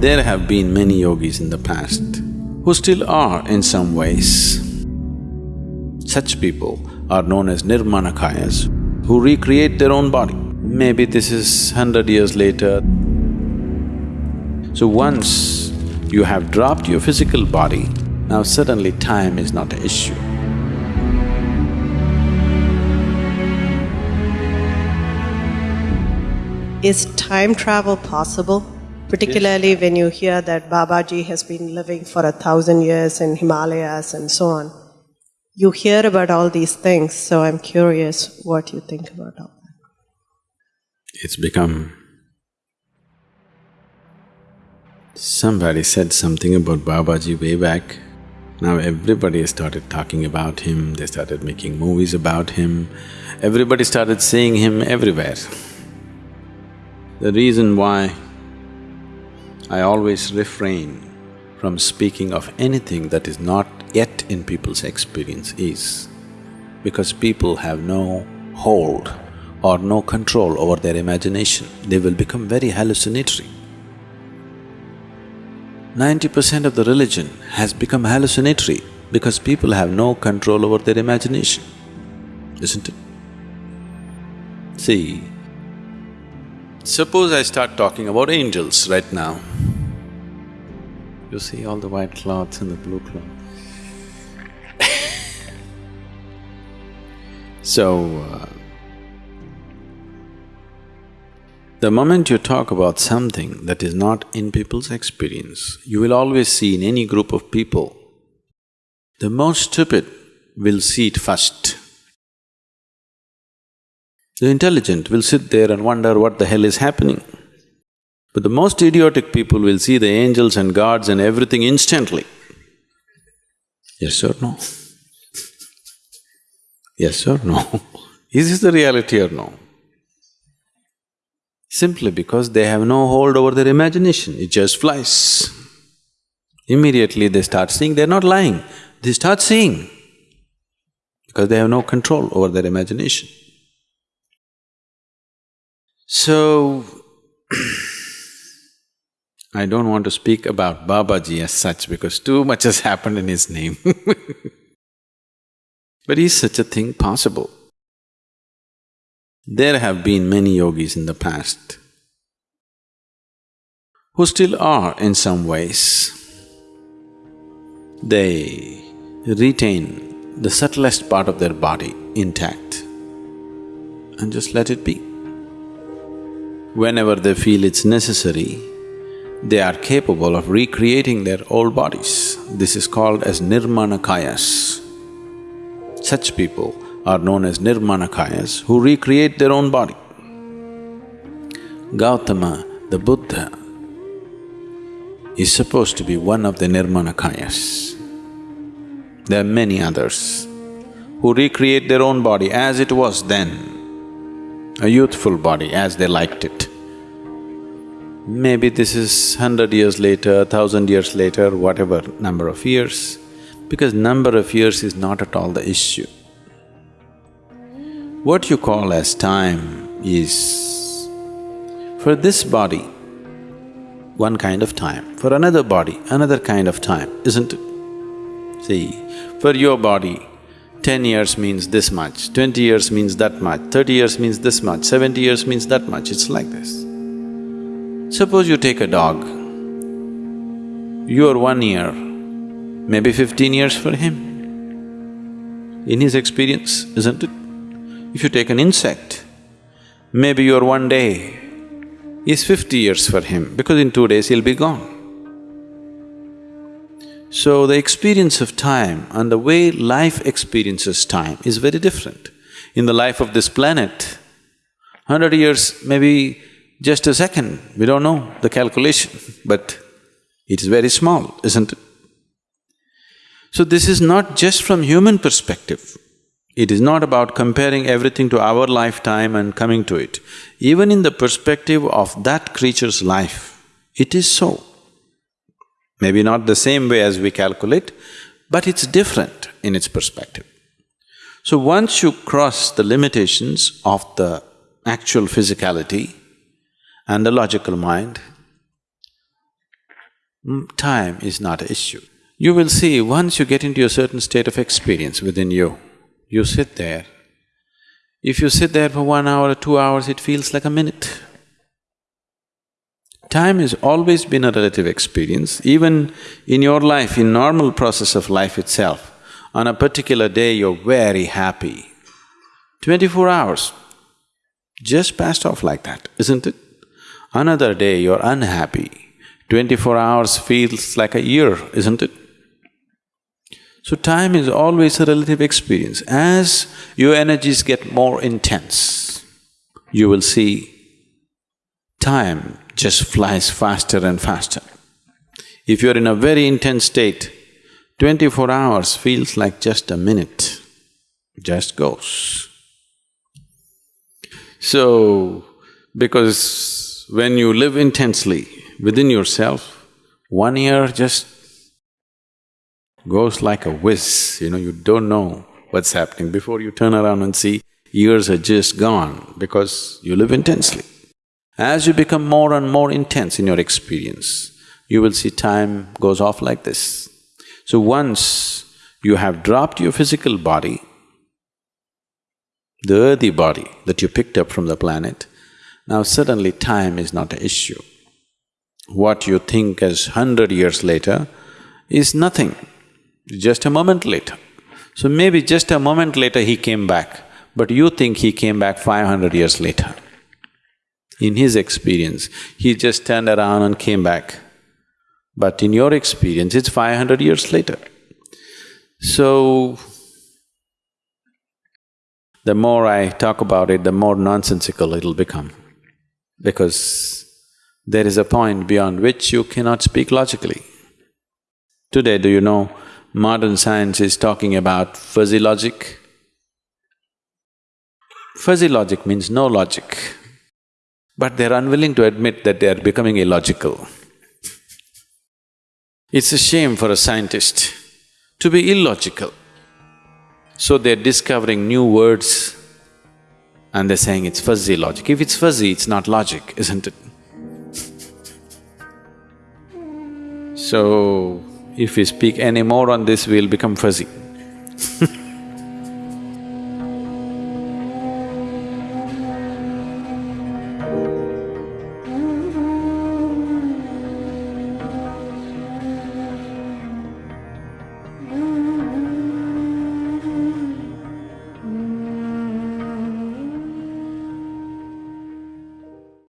There have been many yogis in the past who still are in some ways. Such people are known as nirmanakayas who recreate their own body. Maybe this is hundred years later. So once you have dropped your physical body, now suddenly time is not an issue. Is time travel possible? Particularly when you hear that Babaji has been living for a thousand years in Himalayas and so on. You hear about all these things, so I'm curious what you think about all that. It's become… Somebody said something about Babaji way back. Now everybody started talking about him, they started making movies about him, everybody started seeing him everywhere. The reason why I always refrain from speaking of anything that is not yet in people's experience is because people have no hold or no control over their imagination, they will become very hallucinatory. Ninety percent of the religion has become hallucinatory because people have no control over their imagination, isn't it? See, Suppose I start talking about angels right now. You see all the white cloths and the blue cloth. so, uh, the moment you talk about something that is not in people's experience, you will always see in any group of people, the most stupid will see it first. The intelligent will sit there and wonder what the hell is happening. But the most idiotic people will see the angels and gods and everything instantly. Yes or no? yes or no? is this the reality or no? Simply because they have no hold over their imagination, it just flies. Immediately they start seeing, they're not lying, they start seeing because they have no control over their imagination. So, I don't want to speak about Babaji as such because too much has happened in his name But is such a thing possible? There have been many yogis in the past who still are in some ways. They retain the subtlest part of their body intact and just let it be. Whenever they feel it's necessary, they are capable of recreating their old bodies. This is called as nirmanakayas. Such people are known as nirmanakayas who recreate their own body. Gautama, the Buddha, is supposed to be one of the nirmanakayas. There are many others who recreate their own body as it was then a youthful body as they liked it. Maybe this is hundred years later, thousand years later, whatever number of years, because number of years is not at all the issue. What you call as time is, for this body, one kind of time, for another body, another kind of time, isn't it? See, for your body, Ten years means this much, twenty years means that much, thirty years means this much, seventy years means that much, it's like this. Suppose you take a dog, you're one year, maybe fifteen years for him. In his experience, isn't it? If you take an insect, maybe your one day is fifty years for him because in two days he'll be gone. So the experience of time and the way life experiences time is very different. In the life of this planet, hundred years maybe just a second, we don't know the calculation, but it is very small, isn't it? So this is not just from human perspective. It is not about comparing everything to our lifetime and coming to it. Even in the perspective of that creature's life, it is so. Maybe not the same way as we calculate, but it's different in its perspective. So once you cross the limitations of the actual physicality and the logical mind, mm, time is not an issue. You will see, once you get into a certain state of experience within you, you sit there. If you sit there for one hour or two hours, it feels like a minute. Time has always been a relative experience, even in your life, in normal process of life itself. On a particular day, you're very happy. Twenty-four hours just passed off like that, isn't it? Another day, you're unhappy. Twenty-four hours feels like a year, isn't it? So time is always a relative experience. As your energies get more intense, you will see time just flies faster and faster. If you're in a very intense state, twenty-four hours feels like just a minute, just goes. So, because when you live intensely within yourself, one year just goes like a whiz, you know, you don't know what's happening. Before you turn around and see, years are just gone because you live intensely. As you become more and more intense in your experience, you will see time goes off like this. So once you have dropped your physical body, the earthy body that you picked up from the planet, now suddenly time is not an issue. What you think as hundred years later is nothing, just a moment later. So maybe just a moment later he came back, but you think he came back five hundred years later. In his experience, he just turned around and came back. But in your experience, it's five hundred years later. So, the more I talk about it, the more nonsensical it'll become. Because there is a point beyond which you cannot speak logically. Today, do you know, modern science is talking about fuzzy logic? Fuzzy logic means no logic but they're unwilling to admit that they are becoming illogical. It's a shame for a scientist to be illogical. So they're discovering new words and they're saying it's fuzzy logic. If it's fuzzy, it's not logic, isn't it? So, if we speak any more on this, we'll become fuzzy.